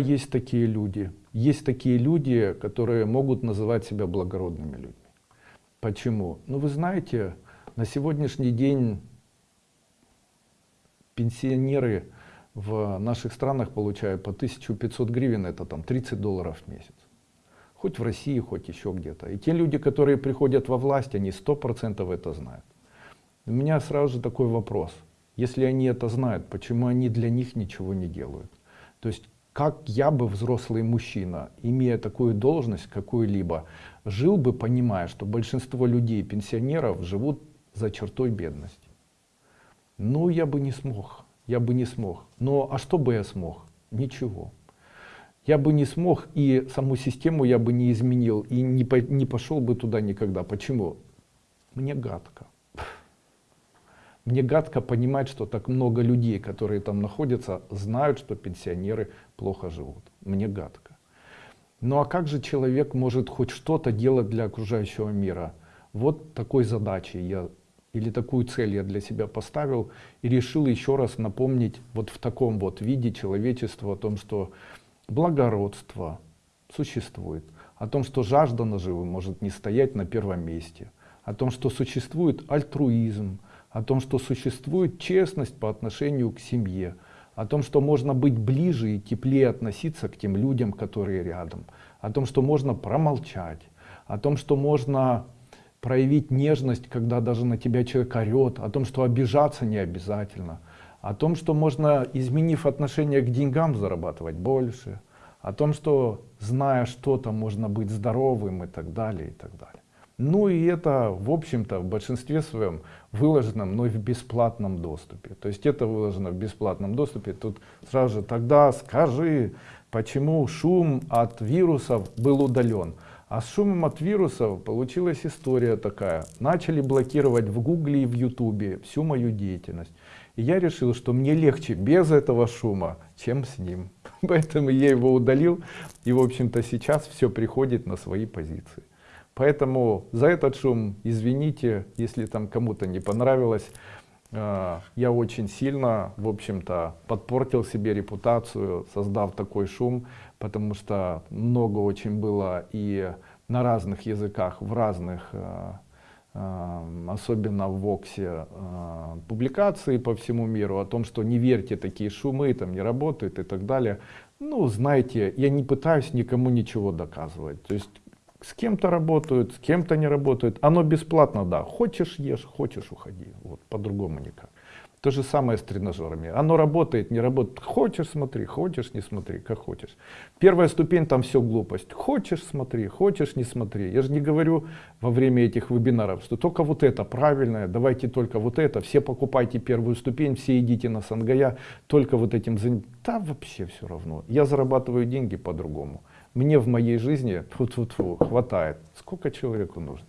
Есть такие люди. Есть такие люди, которые могут называть себя благородными людьми. Почему? Ну вы знаете, на сегодняшний день пенсионеры в наших странах получают по 1500 гривен, это там 30 долларов в месяц. Хоть в России, хоть еще где-то. И те люди, которые приходят во власть, они 100% это знают. У меня сразу же такой вопрос. Если они это знают, почему они для них ничего не делают? То есть, как я бы, взрослый мужчина, имея такую должность какую-либо, жил бы, понимая, что большинство людей, пенсионеров, живут за чертой бедности? Ну, я бы не смог я бы не смог. Но а что бы я смог? Ничего. Я бы не смог и саму систему я бы не изменил и не, по, не пошел бы туда никогда. Почему? Мне гадко. Мне гадко понимать, что так много людей, которые там находятся, знают, что пенсионеры плохо живут. Мне гадко. Ну а как же человек может хоть что-то делать для окружающего мира? Вот такой задачей я или такую цель я для себя поставил и решил еще раз напомнить вот в таком вот виде человечества о том, что благородство существует, о том, что жажда наживы может не стоять на первом месте, о том, что существует альтруизм, о том, что существует честность по отношению к семье, о том, что можно быть ближе и теплее относиться к тем людям, которые рядом, о том, что можно промолчать, о том, что можно проявить нежность, когда даже на тебя человек орет, о том, что обижаться не обязательно, о том, что можно, изменив отношение к деньгам, зарабатывать больше, о том, что зная что-то, можно быть здоровым и так далее, и так далее. Ну и это, в общем-то, в большинстве своем выложено мной в бесплатном доступе. То есть это выложено в бесплатном доступе. Тут сразу же тогда скажи, почему шум от вирусов был удален. А с шумом от вирусов получилась история такая. Начали блокировать в гугле и в ютубе всю мою деятельность. И я решил, что мне легче без этого шума, чем с ним. Поэтому я его удалил. И в общем-то сейчас все приходит на свои позиции. Поэтому за этот шум извините, если там кому-то не понравилось. А, я очень сильно, в общем-то, подпортил себе репутацию, создав такой шум, потому что много очень было и на разных языках, в разных, а, а, особенно в Воксе, публикации по всему миру о том, что не верьте, такие шумы там не работают и так далее. Ну, знаете, я не пытаюсь никому ничего доказывать. То есть с кем-то работают, с кем-то не работают. Оно бесплатно, да. Хочешь ешь, хочешь уходи. Вот по-другому никак. То же самое с тренажерами. Оно работает, не работает. Хочешь смотри, хочешь не смотри, как хочешь. Первая ступень там все глупость. Хочешь смотри, хочешь не смотри. Я же не говорю во время этих вебинаров, что только вот это правильное, давайте только вот это. Все покупайте первую ступень, все идите на Сангая, только вот этим занятием. Да вообще все равно. Я зарабатываю деньги по-другому. Мне в моей жизни фу -фу -фу, хватает. Сколько человеку нужно?